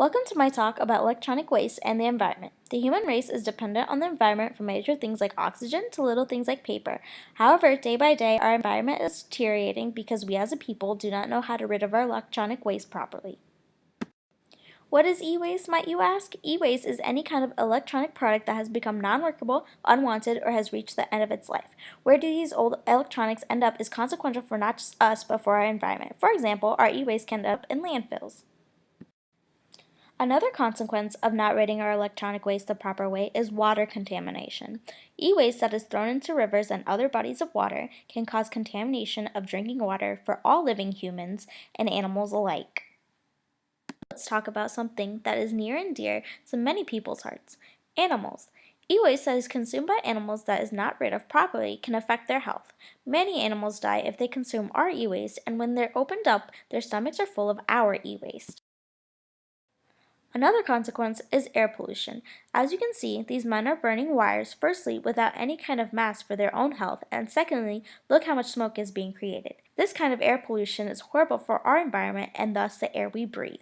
Welcome to my talk about electronic waste and the environment. The human race is dependent on the environment for major things like oxygen to little things like paper. However, day by day, our environment is deteriorating because we as a people do not know how to rid of our electronic waste properly. What is e-waste, might you ask? E-waste is any kind of electronic product that has become non-workable, unwanted, or has reached the end of its life. Where do these old electronics end up is consequential for not just us, but for our environment. For example, our e-waste can end up in landfills. Another consequence of not ridding our electronic waste the proper way is water contamination. E-waste that is thrown into rivers and other bodies of water can cause contamination of drinking water for all living humans and animals alike. Let's talk about something that is near and dear to many people's hearts, animals. E-waste that is consumed by animals that is not rid of properly can affect their health. Many animals die if they consume our e-waste and when they're opened up, their stomachs are full of our e-waste. Another consequence is air pollution. As you can see, these men are burning wires, firstly, without any kind of mask for their own health, and secondly, look how much smoke is being created. This kind of air pollution is horrible for our environment and thus the air we breathe.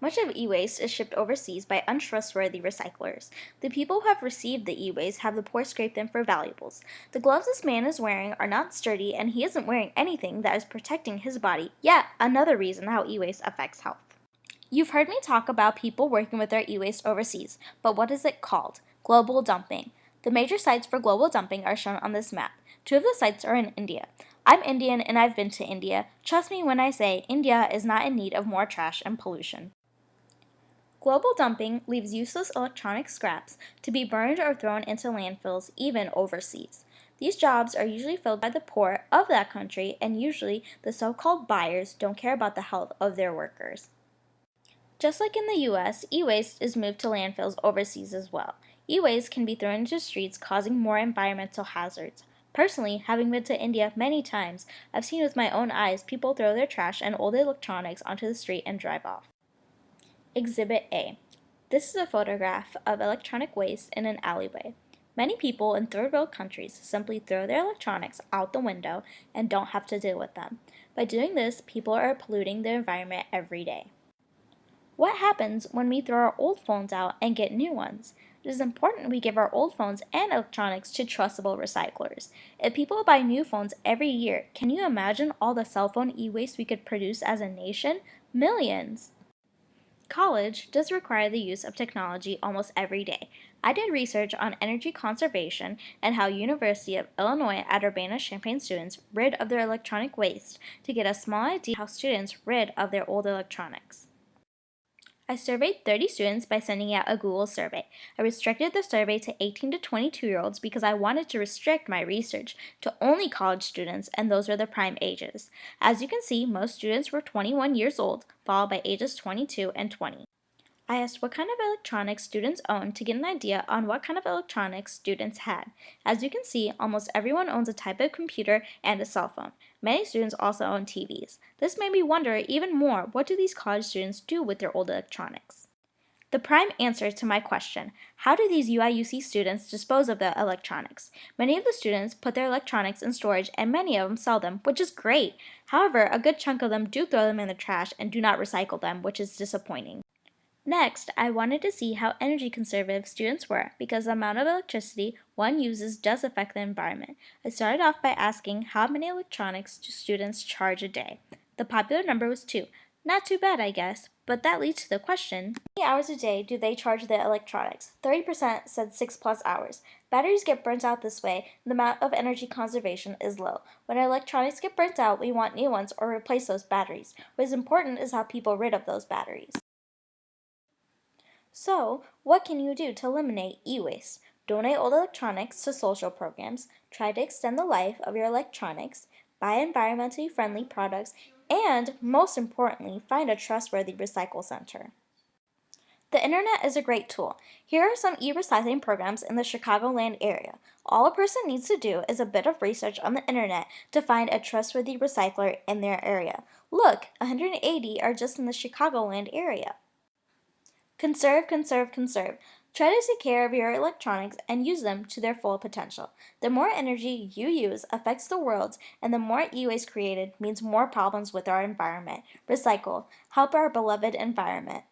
Much of e-waste is shipped overseas by untrustworthy recyclers. The people who have received the e-waste have the poor scrape them for valuables. The gloves this man is wearing are not sturdy and he isn't wearing anything that is protecting his body, yet another reason how e-waste affects health. You've heard me talk about people working with their e-waste overseas, but what is it called? Global dumping. The major sites for global dumping are shown on this map. Two of the sites are in India. I'm Indian and I've been to India. Trust me when I say India is not in need of more trash and pollution. Global dumping leaves useless electronic scraps to be burned or thrown into landfills, even overseas. These jobs are usually filled by the poor of that country, and usually the so-called buyers don't care about the health of their workers. Just like in the US, e-waste is moved to landfills overseas as well. E-waste can be thrown into streets causing more environmental hazards. Personally, having been to India many times, I've seen with my own eyes people throw their trash and old electronics onto the street and drive off. Exhibit A. This is a photograph of electronic waste in an alleyway. Many people in third world countries simply throw their electronics out the window and don't have to deal with them. By doing this, people are polluting the environment every day. What happens when we throw our old phones out and get new ones? It is important we give our old phones and electronics to trustable recyclers. If people buy new phones every year, can you imagine all the cell phone e-waste we could produce as a nation? Millions! College does require the use of technology almost every day. I did research on energy conservation and how University of Illinois at Urbana-Champaign students rid of their electronic waste to get a small idea how students rid of their old electronics. I surveyed 30 students by sending out a Google survey. I restricted the survey to 18 to 22 year olds because I wanted to restrict my research to only college students and those were the prime ages. As you can see, most students were 21 years old, followed by ages 22 and 20. I asked what kind of electronics students owned to get an idea on what kind of electronics students had. As you can see, almost everyone owns a type of computer and a cell phone. Many students also own TVs. This made me wonder even more, what do these college students do with their old electronics? The prime answer to my question, how do these UIUC students dispose of the electronics? Many of the students put their electronics in storage and many of them sell them, which is great. However, a good chunk of them do throw them in the trash and do not recycle them, which is disappointing. Next, I wanted to see how energy conservative students were because the amount of electricity one uses does affect the environment. I started off by asking how many electronics do students charge a day. The popular number was 2. Not too bad, I guess, but that leads to the question, how many hours a day do they charge their electronics? 30% said 6 plus hours. Batteries get burnt out this way, and the amount of energy conservation is low. When our electronics get burnt out, we want new ones or replace those batteries. What is important is how people rid of those batteries. So, what can you do to eliminate e-waste? Donate old electronics to social programs, try to extend the life of your electronics, buy environmentally friendly products, and, most importantly, find a trustworthy recycle center. The internet is a great tool. Here are some e-recycling programs in the Chicagoland area. All a person needs to do is a bit of research on the internet to find a trustworthy recycler in their area. Look, 180 are just in the Chicagoland area. Conserve, conserve, conserve. Try to take care of your electronics and use them to their full potential. The more energy you use affects the world, and the more e waste created means more problems with our environment. Recycle. Help our beloved environment.